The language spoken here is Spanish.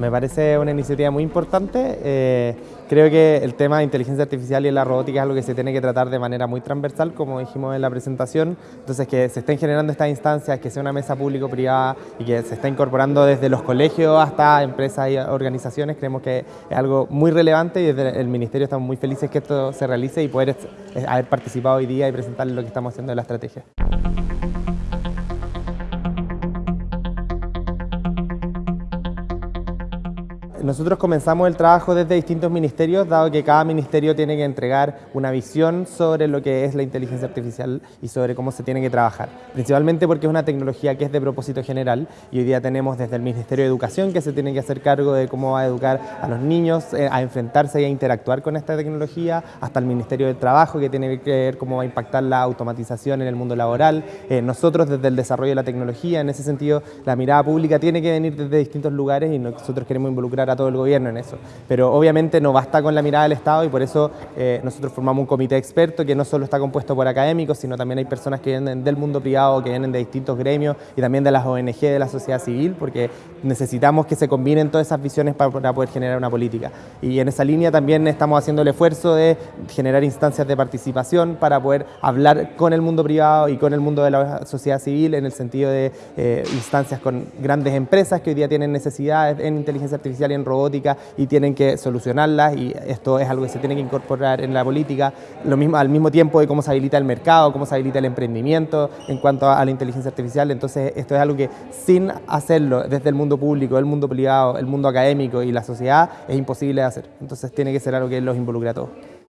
Me parece una iniciativa muy importante. Eh, creo que el tema de inteligencia artificial y la robótica es algo que se tiene que tratar de manera muy transversal, como dijimos en la presentación. Entonces, que se estén generando estas instancias, que sea una mesa público-privada y que se está incorporando desde los colegios hasta empresas y organizaciones, creemos que es algo muy relevante y desde el Ministerio estamos muy felices que esto se realice y poder haber participado hoy día y presentarles lo que estamos haciendo en la estrategia. Nosotros comenzamos el trabajo desde distintos ministerios, dado que cada ministerio tiene que entregar una visión sobre lo que es la inteligencia artificial y sobre cómo se tiene que trabajar. Principalmente porque es una tecnología que es de propósito general y hoy día tenemos desde el Ministerio de Educación que se tiene que hacer cargo de cómo va a educar a los niños eh, a enfrentarse y a interactuar con esta tecnología, hasta el Ministerio de Trabajo que tiene que ver cómo va a impactar la automatización en el mundo laboral. Eh, nosotros desde el desarrollo de la tecnología, en ese sentido, la mirada pública tiene que venir desde distintos lugares y nosotros queremos involucrar a todo el gobierno en eso. Pero obviamente no basta con la mirada del Estado y por eso eh, nosotros formamos un comité experto que no solo está compuesto por académicos, sino también hay personas que vienen del mundo privado, que vienen de distintos gremios y también de las ONG, de la sociedad civil, porque necesitamos que se combinen todas esas visiones para, poder generar una política. Y en esa línea también estamos haciendo el esfuerzo de generar instancias de participación para poder hablar con el mundo privado y con el mundo de la sociedad civil en el sentido de eh, instancias con grandes empresas que hoy día tienen necesidades en inteligencia artificial y robótica y tienen que solucionarlas y esto es algo que se tiene que incorporar en la política, lo mismo, al mismo tiempo de cómo se habilita el mercado, cómo se habilita el emprendimiento en cuanto a la inteligencia artificial, entonces esto es algo que sin hacerlo desde el mundo público, el mundo privado, el mundo académico y la sociedad es imposible de hacer, entonces tiene que ser algo que los involucre a todos.